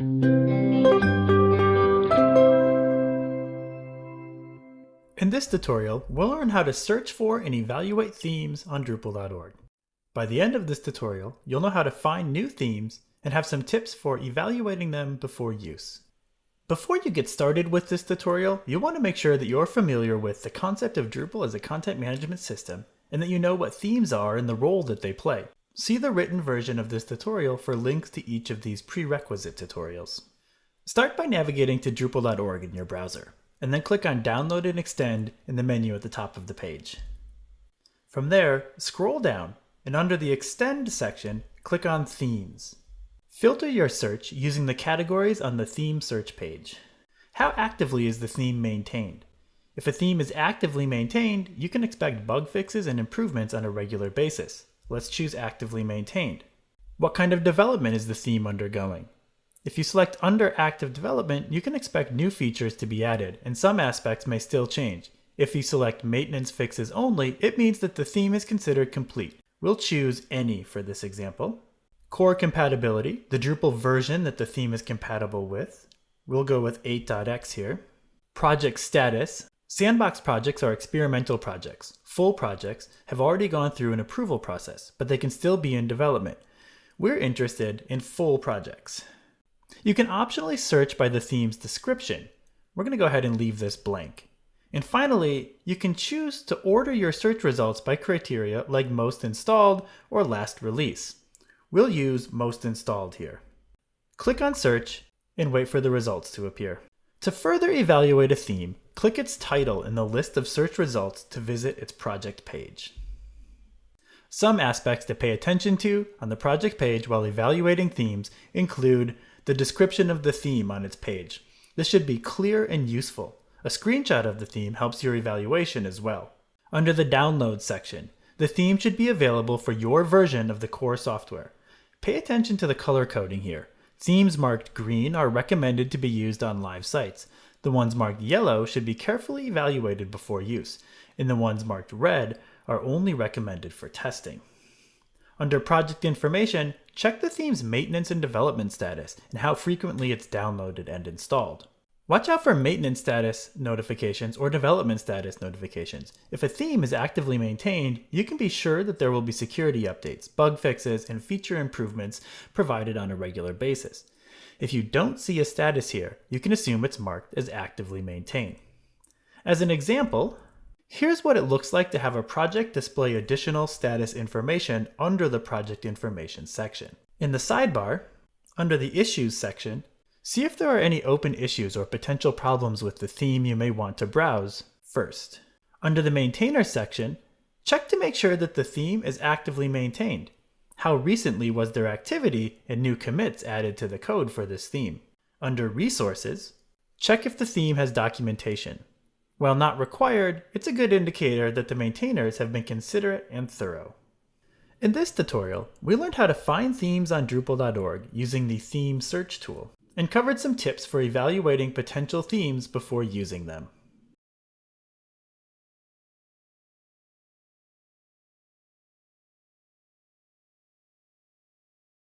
In this tutorial, we'll learn how to search for and evaluate themes on Drupal.org. By the end of this tutorial, you'll know how to find new themes and have some tips for evaluating them before use. Before you get started with this tutorial, you'll want to make sure that you're familiar with the concept of Drupal as a content management system and that you know what themes are and the role that they play. See the written version of this tutorial for links to each of these prerequisite tutorials. Start by navigating to Drupal.org in your browser, and then click on Download and Extend in the menu at the top of the page. From there, scroll down, and under the Extend section, click on Themes. Filter your search using the categories on the theme search page. How actively is the theme maintained? If a theme is actively maintained, you can expect bug fixes and improvements on a regular basis. Let's choose actively maintained. What kind of development is the theme undergoing? If you select under active development, you can expect new features to be added, and some aspects may still change. If you select maintenance fixes only, it means that the theme is considered complete. We'll choose any for this example. Core compatibility, the Drupal version that the theme is compatible with. We'll go with 8.x here. Project status. Sandbox projects are experimental projects. Full projects have already gone through an approval process, but they can still be in development. We're interested in full projects. You can optionally search by the theme's description. We're going to go ahead and leave this blank. And finally, you can choose to order your search results by criteria like most installed or last release. We'll use most installed here. Click on search and wait for the results to appear. To further evaluate a theme, click its title in the list of search results to visit its project page. Some aspects to pay attention to on the project page while evaluating themes include the description of the theme on its page. This should be clear and useful. A screenshot of the theme helps your evaluation as well. Under the Download section, the theme should be available for your version of the core software. Pay attention to the color coding here. Themes marked green are recommended to be used on live sites. The ones marked yellow should be carefully evaluated before use, and the ones marked red are only recommended for testing. Under project information, check the theme's maintenance and development status and how frequently it's downloaded and installed. Watch out for maintenance status notifications or development status notifications. If a theme is actively maintained, you can be sure that there will be security updates, bug fixes, and feature improvements provided on a regular basis. If you don't see a status here, you can assume it's marked as actively maintained. As an example, here's what it looks like to have a project display additional status information under the project information section. In the sidebar, under the issues section, See if there are any open issues or potential problems with the theme you may want to browse first. Under the Maintainer section, check to make sure that the theme is actively maintained. How recently was there activity and new commits added to the code for this theme? Under Resources, check if the theme has documentation. While not required, it's a good indicator that the maintainers have been considerate and thorough. In this tutorial, we learned how to find themes on Drupal.org using the Theme Search tool and covered some tips for evaluating potential themes before using them.